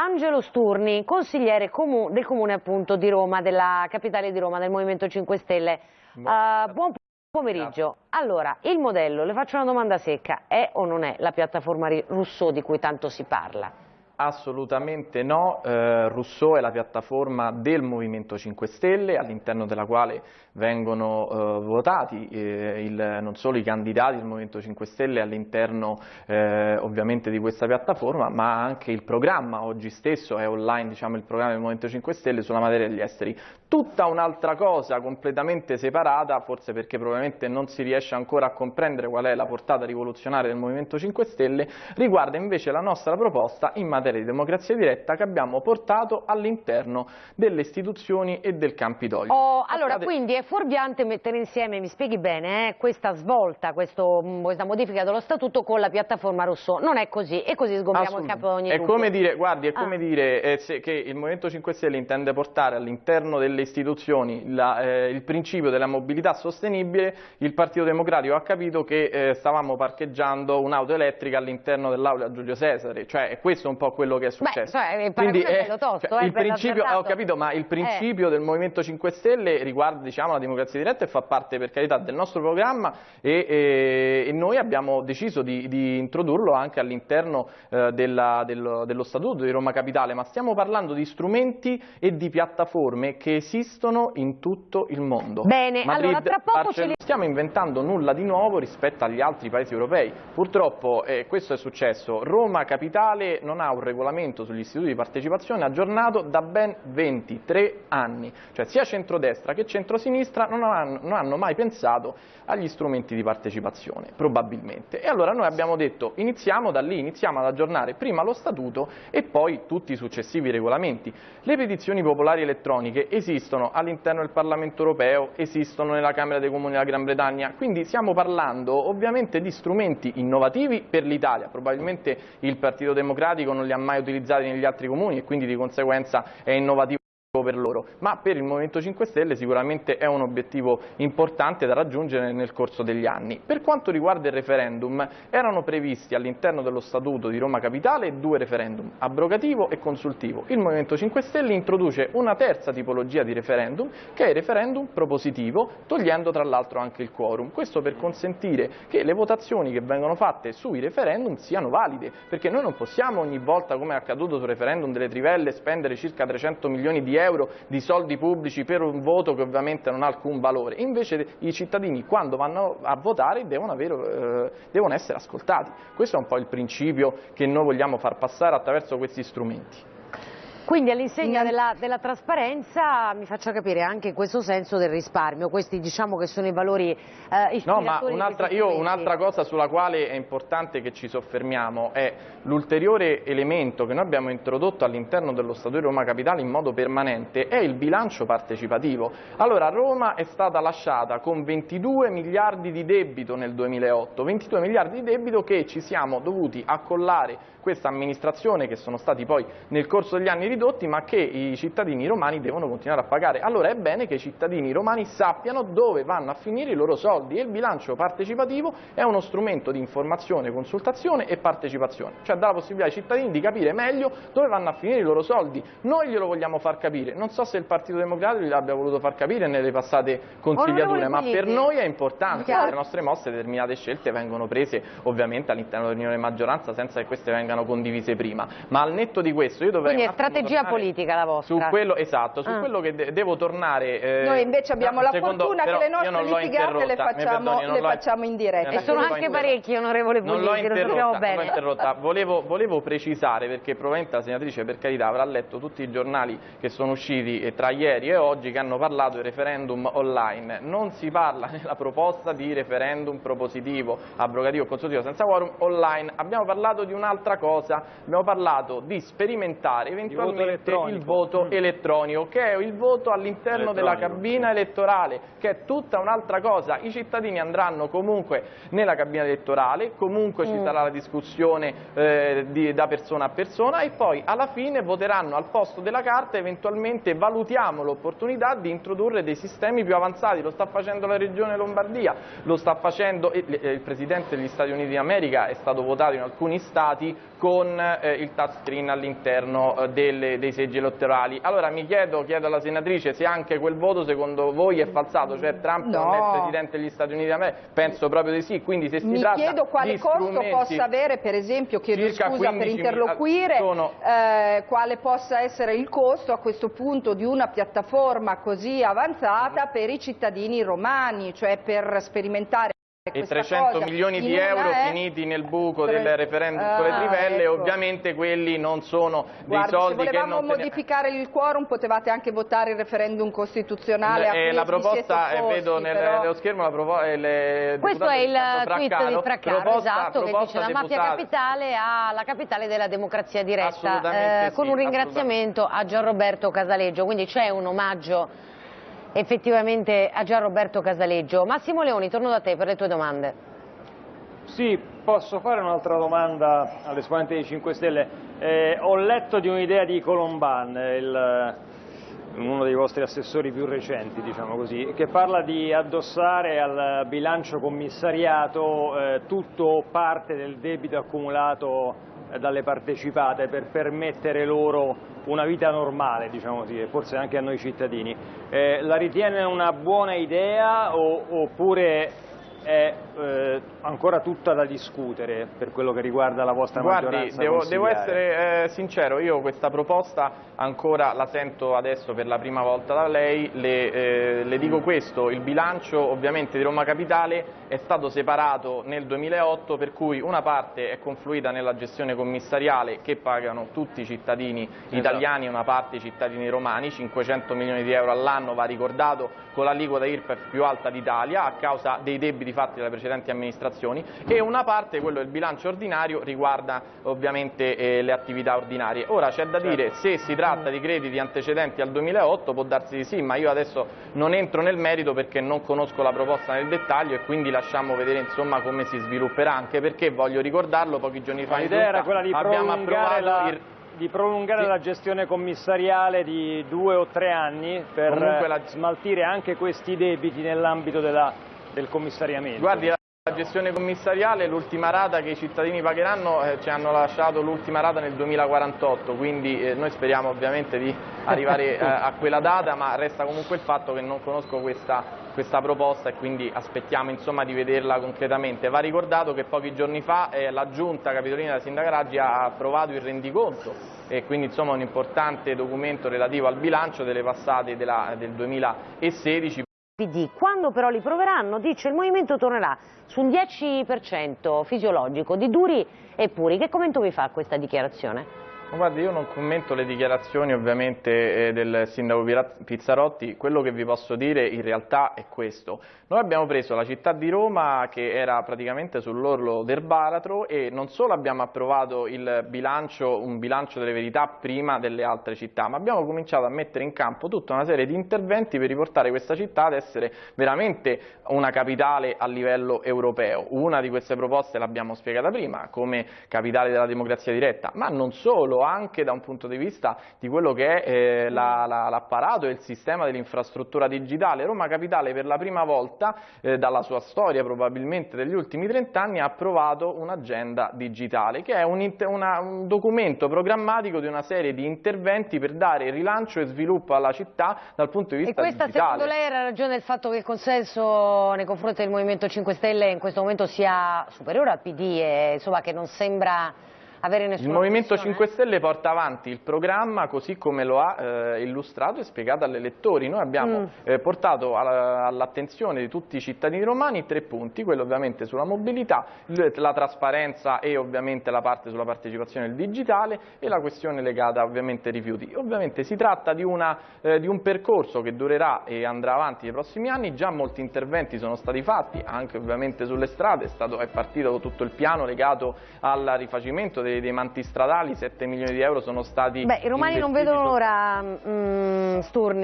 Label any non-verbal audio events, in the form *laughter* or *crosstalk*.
Angelo Sturni, consigliere comu del comune appunto di Roma, della capitale di Roma, del Movimento 5 Stelle. Uh, buon pomeriggio. Allora, il modello, le faccio una domanda secca, è o non è la piattaforma Rousseau di cui tanto si parla? Assolutamente no, eh, Rousseau è la piattaforma del Movimento 5 Stelle all'interno della quale vengono eh, votati eh, il, non solo i candidati del Movimento 5 Stelle all'interno eh, ovviamente di questa piattaforma ma anche il programma, oggi stesso è online diciamo, il programma del Movimento 5 Stelle sulla materia degli esteri. Tutta un'altra cosa completamente separata, forse perché probabilmente non si riesce ancora a comprendere qual è la portata rivoluzionaria del Movimento 5 Stelle, riguarda invece la nostra proposta in materia di democrazia diretta che abbiamo portato all'interno delle istituzioni e del Campidoglio. Oh, allora, State... quindi è fuorviante mettere insieme, mi spieghi bene, eh, questa svolta, questo, mm, questa modifica dello statuto con la piattaforma Rousseau. Non è così, e così sgombriamo il capo ogni è come dire, Guardi, è ah. come dire eh, se, che il Movimento 5 Stelle intende portare all'interno delle istituzioni la, eh, il principio della mobilità sostenibile, il Partito Democratico ha capito che eh, stavamo parcheggiando un'auto elettrica all'interno dell'aula Giulio Cesare, cioè è questo un po' quello che è successo. Beh, cioè, Quindi è, tosto, cioè, eh, il principio, ho capito, ma il principio eh. del Movimento 5 Stelle riguarda diciamo, la democrazia diretta e fa parte per carità del nostro programma e, e, e noi abbiamo deciso di, di introdurlo anche all'interno eh, dello, dello Statuto di Roma Capitale, ma stiamo parlando di strumenti e di piattaforme che esistono in tutto il mondo. Bene, Madrid, allora tra poco Barcellona, ce li... stiamo inventando nulla di nuovo rispetto agli altri paesi europei. Purtroppo eh, questo è successo, Roma Capitale non ha un regolamento sugli istituti di partecipazione aggiornato da ben 23 anni, cioè sia centrodestra che centrosinistra non hanno, non hanno mai pensato agli strumenti di partecipazione, probabilmente. E allora noi abbiamo detto iniziamo da lì, iniziamo ad aggiornare prima lo statuto e poi tutti i successivi regolamenti. Le petizioni popolari elettroniche esistono all'interno del Parlamento europeo, esistono nella Camera dei Comuni della Gran Bretagna, quindi stiamo parlando ovviamente di strumenti innovativi per l'Italia, probabilmente il Partito Democratico non li ha mai utilizzati negli altri comuni e quindi di conseguenza è innovativo per loro, ma per il Movimento 5 Stelle sicuramente è un obiettivo importante da raggiungere nel corso degli anni. Per quanto riguarda il referendum, erano previsti all'interno dello Statuto di Roma Capitale due referendum, abrogativo e consultivo. Il Movimento 5 Stelle introduce una terza tipologia di referendum, che è il referendum propositivo, togliendo tra l'altro anche il quorum. Questo per consentire che le votazioni che vengono fatte sui referendum siano valide, perché noi non possiamo ogni volta, come è accaduto sul referendum delle trivelle, spendere circa 300 milioni di euro euro di soldi pubblici per un voto che ovviamente non ha alcun valore. Invece i cittadini quando vanno a votare devono, avere, eh, devono essere ascoltati. Questo è un po' il principio che noi vogliamo far passare attraverso questi strumenti. Quindi all'insegna della, della, trasparenza mi faccia capire anche in questo senso del risparmio, questi diciamo che sono i valori eh, No, ma un'altra un cosa sulla quale è importante che ci soffermiamo è l'ulteriore elemento che noi abbiamo introdotto all'interno dello Statuto di Roma Capitale in modo permanente è il bilancio partecipativo. Allora Roma è stata lasciata con 22 miliardi di debito nel 2008, 22 miliardi di debito che ci siamo dovuti accollare questa amministrazione che sono stati poi nel corso degli anni ridotti ma che i cittadini romani devono continuare a pagare. Allora è bene che i cittadini romani sappiano dove vanno a finire i loro soldi e il bilancio partecipativo è uno strumento di informazione, consultazione e partecipazione, cioè dà la possibilità ai cittadini di capire meglio dove vanno a finire i loro soldi. Noi glielo vogliamo far capire, non so se il Partito Democratico gliel'abbia voluto far capire nelle passate consigliature, ma per noi è importante, che le nostre mosse determinate scelte vengono prese ovviamente all'interno dell'unione maggioranza senza che queste vengano vengano condivise prima, ma al netto di questo io dovrei... Quindi è strategia politica la vostra? Su quello, esatto, su ah. quello che de devo tornare... Eh, Noi invece abbiamo la secondo, fortuna che le nostre litigate le facciamo, perdoni, le facciamo in diretta. E sono anche parecchi, onorevole Puglisi, non l'ho interrotta, bene. Volevo, volevo, precisare, perché probabilmente la senatrice per carità avrà letto tutti i giornali che sono usciti eh, tra ieri e oggi che hanno parlato di referendum online. Non si parla *laughs* nella proposta di referendum propositivo, abrogativo, consultivo senza quorum online. Abbiamo parlato di un'altra cosa cosa, abbiamo parlato di sperimentare eventualmente ulteriormente il voto mm. elettronico, che è il voto all'interno della cabina elettorale, che è tutta un'altra cosa. I cittadini andranno comunque nella cabina elettorale, comunque mm. ci sarà la discussione eh, di, da persona a persona e poi alla fine voteranno al posto della carta e eventualmente valutiamo l'opportunità di introdurre dei sistemi più avanzati. Lo sta facendo la Regione Lombardia, lo sta facendo il Presidente degli Stati Uniti d'America, è stato votato in alcuni stati con eh, il touchscreen all'interno eh, dei seggi elettorali. Allora mi chiedo, chiedo alla senatrice se anche quel voto secondo voi è falsato, cioè Trump no. non è Presidente degli Stati Uniti d'America? Penso proprio di sì, quindi se si mi tratta chiedo quale costo possa avere, per esempio, chiedo scusa per interloquire, sono... eh, quale possa essere il costo a questo punto di una piattaforma così avanzata per i cittadini romani, cioè per sperimentare e 300 milioni di euro è... finiti nel buco del referendum ah, sulle trivelle, ecco. ovviamente quelli non sono dei Guardi, soldi che non... Se volevamo modificare il quorum potevate anche votare il referendum costituzionale eh, La proposta, eh, vedo nel, però... nello schermo, la proposta... Eh, Questo è il tweet di Fraccaro, proposta, esatto, proposta che dice la mafia capitale ha la capitale della democrazia diretta, eh, con sì, un ringraziamento a Gian Roberto Casaleggio, quindi c'è un omaggio effettivamente a Gian Roberto Casaleggio. Massimo Leoni, torno da te per le tue domande. Sì, posso fare un'altra domanda all'esponente dei 5 Stelle. Eh, ho letto di un'idea di Colomban, il, uno dei vostri assessori più recenti, diciamo così, che parla di addossare al bilancio commissariato eh, tutto o parte del debito accumulato eh, dalle partecipate per permettere loro una vita normale, diciamo così, e forse anche a noi cittadini. Eh, la ritiene una buona idea o, oppure è eh, ancora tutta da discutere per quello che riguarda la vostra Guardi, maggioranza devo, devo essere eh, sincero, io questa proposta ancora la sento adesso per la prima volta da lei, le, eh, le dico questo, il bilancio ovviamente di Roma Capitale è stato separato nel 2008 per cui una parte è confluita nella gestione commissariale che pagano tutti i cittadini esatto. italiani e una parte i cittadini romani, 500 milioni di euro all'anno va ricordato con l'aliquota IRPEF più alta d'Italia a causa dei debiti fatti dalle precedenti amministrazioni e una parte, quello del bilancio ordinario, riguarda ovviamente eh, le attività ordinarie. Ora c'è da certo. dire se si tratta di crediti antecedenti al 2008 può darsi di sì, ma io adesso non entro nel merito perché non conosco la proposta nel dettaglio e quindi lasciamo vedere insomma come si svilupperà, anche perché voglio ricordarlo pochi giorni fa l'idea era quella di abbiamo approvato la... il di prolungare sì. la gestione commissariale di due o tre anni per la... smaltire anche questi debiti nell'ambito del commissariamento. Guardi, la gestione commissariale, l'ultima rata che i cittadini pagheranno eh, ci hanno lasciato l'ultima rata nel 2048, quindi eh, noi speriamo ovviamente di arrivare *laughs* eh, a quella data, ma resta comunque il fatto che non conosco questa, questa proposta e quindi aspettiamo insomma, di vederla concretamente. Va ricordato che pochi giorni fa eh, la Giunta Capitolina della Sindaca Raggi ha approvato il rendiconto e quindi insomma, un importante documento relativo al bilancio delle passate della, del 2016. PD. Quando però li proveranno, dice il Movimento tornerà su un 10% fisiologico di duri e puri. Che commento vi fa questa dichiarazione? Guardi, io non commento le dichiarazioni ovviamente eh, del sindaco Pizzarotti, quello che vi posso dire in realtà è questo. Noi abbiamo preso la città di Roma che era praticamente sull'orlo del baratro e non solo abbiamo approvato il bilancio, un bilancio delle verità prima delle altre città, ma abbiamo cominciato a mettere in campo tutta una serie di interventi per riportare questa città ad essere veramente una capitale a livello europeo. Una di queste proposte l'abbiamo spiegata prima, come capitale della democrazia diretta, ma non solo anche da un punto di vista di quello che è eh, l'apparato la, la, e il sistema dell'infrastruttura digitale. Roma Capitale per la prima volta eh, dalla sua storia probabilmente degli ultimi 30 anni ha approvato un'agenda digitale che è un, una, un documento programmatico di una serie di interventi per dare rilancio e sviluppo alla città dal punto di vista digitale. E questa digitale. secondo lei era ragione del fatto che il consenso nei confronti del Movimento 5 Stelle in questo momento sia superiore al PD e insomma che non sembra avere nessuna Il Movimento 5 Stelle porta avanti il programma così come lo ha eh, illustrato e spiegato agli elettori. Noi abbiamo mm. eh, portato all'attenzione di tutti i cittadini romani tre punti, quello ovviamente sulla mobilità, la trasparenza e ovviamente la parte sulla partecipazione al digitale e la questione legata ovviamente ai rifiuti. Ovviamente si tratta di, una, eh, di un percorso che durerà e andrà avanti nei prossimi anni, già molti interventi sono stati fatti, anche ovviamente sulle strade, è, stato, è partito tutto il piano legato al rifacimento dei, dei manti stradali, 7 milioni di euro sono stati Beh, i romani non vedono l'ora, mm, Sturni,